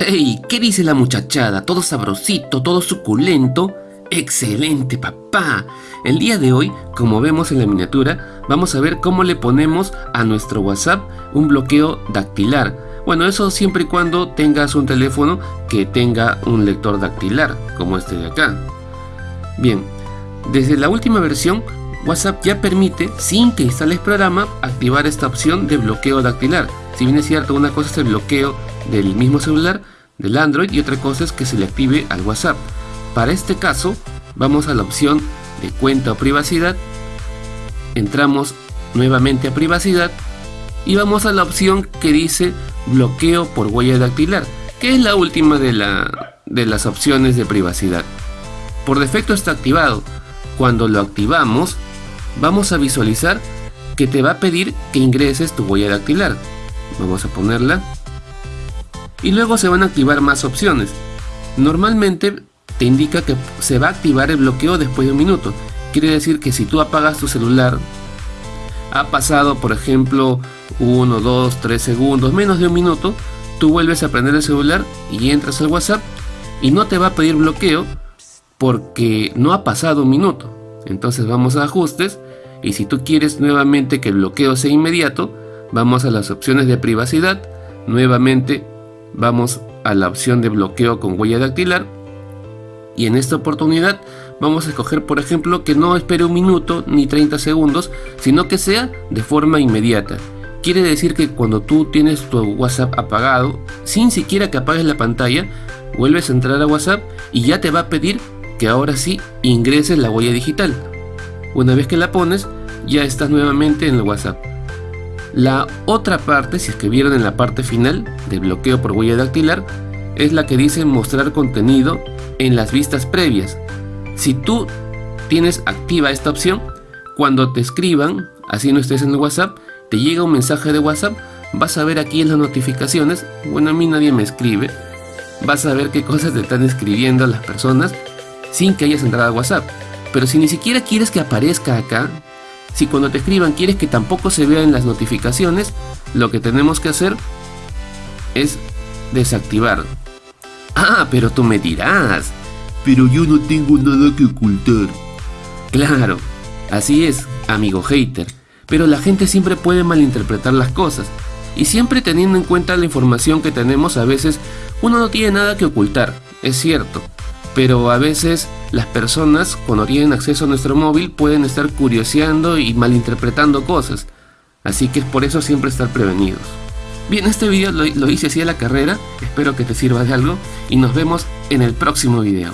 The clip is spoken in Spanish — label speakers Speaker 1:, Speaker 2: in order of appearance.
Speaker 1: ¡Ey! ¿Qué dice la muchachada? ¿Todo sabrosito? ¿Todo suculento? ¡Excelente, papá! El día de hoy, como vemos en la miniatura, vamos a ver cómo le ponemos a nuestro WhatsApp un bloqueo dactilar. Bueno, eso siempre y cuando tengas un teléfono que tenga un lector dactilar, como este de acá. Bien, desde la última versión, WhatsApp ya permite, sin que instales programa, activar esta opción de bloqueo dactilar. Si bien es cierto, una cosa es el bloqueo del mismo celular, del Android, y otra cosa es que se le active al WhatsApp. Para este caso, vamos a la opción de cuenta o privacidad, entramos nuevamente a privacidad y vamos a la opción que dice bloqueo por huella dactilar, que es la última de, la, de las opciones de privacidad. Por defecto está activado. Cuando lo activamos, vamos a visualizar que te va a pedir que ingreses tu huella dactilar. Vamos a ponerla. Y luego se van a activar más opciones. Normalmente te indica que se va a activar el bloqueo después de un minuto. Quiere decir que si tú apagas tu celular, ha pasado por ejemplo 1, 2, 3 segundos, menos de un minuto, tú vuelves a prender el celular y entras al WhatsApp y no te va a pedir bloqueo porque no ha pasado un minuto. Entonces vamos a ajustes y si tú quieres nuevamente que el bloqueo sea inmediato, vamos a las opciones de privacidad, nuevamente vamos a la opción de bloqueo con huella dactilar y en esta oportunidad vamos a escoger por ejemplo que no espere un minuto ni 30 segundos, sino que sea de forma inmediata. Quiere decir que cuando tú tienes tu WhatsApp apagado, sin siquiera que apagues la pantalla, vuelves a entrar a WhatsApp y ya te va a pedir que ahora sí ingreses la huella digital. Una vez que la pones, ya estás nuevamente en el WhatsApp. La otra parte, si es que vieron en la parte final de bloqueo por huella dactilar, es la que dice mostrar contenido en las vistas previas. Si tú tienes activa esta opción, cuando te escriban, así no estés en el WhatsApp, te llega un mensaje de WhatsApp, vas a ver aquí en las notificaciones, bueno a mí nadie me escribe, vas a ver qué cosas te están escribiendo las personas sin que hayas entrado a WhatsApp. Pero si ni siquiera quieres que aparezca acá, si cuando te escriban quieres que tampoco se vea en las notificaciones, lo que tenemos que hacer es desactivar. Ah, pero tú me dirás.
Speaker 2: Pero yo no tengo nada que ocultar.
Speaker 1: Claro, así es, amigo hater. Pero la gente siempre puede malinterpretar las cosas. Y siempre teniendo en cuenta la información que tenemos, a veces uno no tiene nada que ocultar, es cierto pero a veces las personas cuando tienen acceso a nuestro móvil pueden estar curioseando y malinterpretando cosas, así que es por eso siempre estar prevenidos. Bien, este video lo, hice así a la carrera, espero que te sirva de algo y nos vemos en el próximo video.